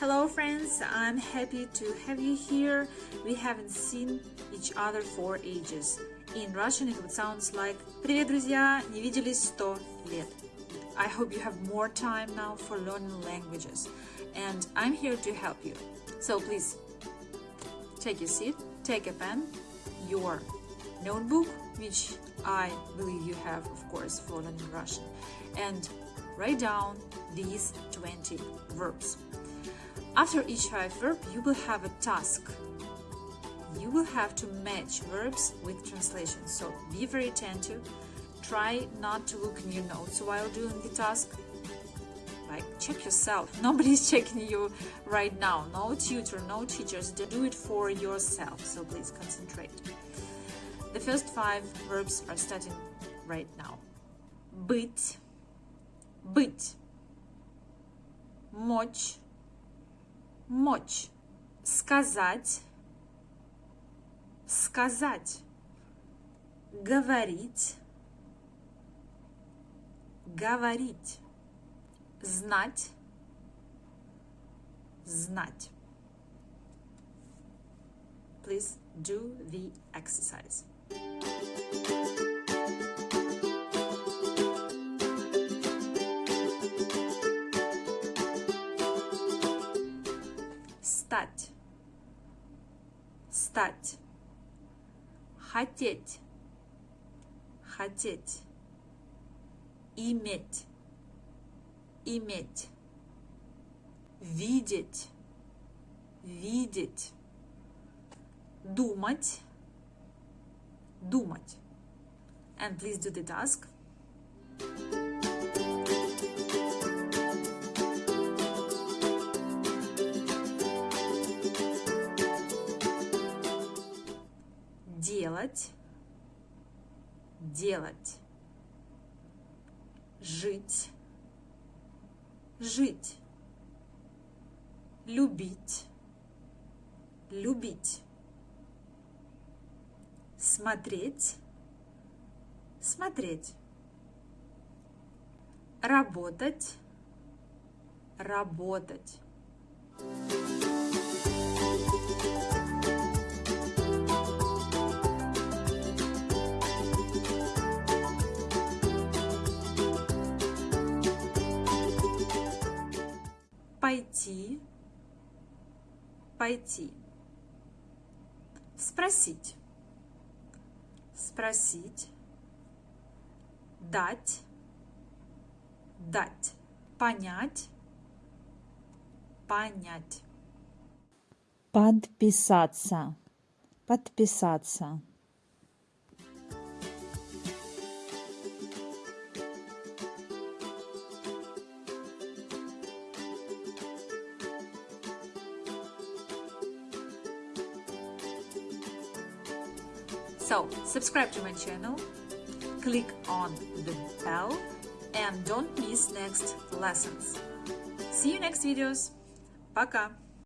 Hello friends, I'm happy to have you here. We haven't seen each other for ages. In Russian it would sound like Привет, друзья! Не виделись 100 лет. I hope you have more time now for learning languages and I'm here to help you. So please take a seat, take a pen, your notebook, which I believe you have, of course, for learning Russian, and write down these 20 verbs. After each five verb, you will have a task. You will have to match verbs with translation, so be very attentive. Try not to look in your notes while doing the task. Like, check yourself. Nobody's checking you right now. No tutor, no teachers. Do it for yourself, so please concentrate. The first five verbs are starting right now. Быть, быть, мочь, мочь, сказать, сказать, говорить, говорить, знать, знать. Please do the exercise. Стать. Стать. Хотеть. Хотеть. Иметь. Иметь. Видеть. Видеть. Думать. Думать. And please do the task. Делать, делать, жить, жить, любить, любить, смотреть, смотреть, работать, работать. Пойти, пойти. Спросить, спросить. Дать, дать. Понять, понять. Подписаться. Подписаться. So, subscribe to my channel, click on the bell and don't miss next lessons. See you next videos. Пока!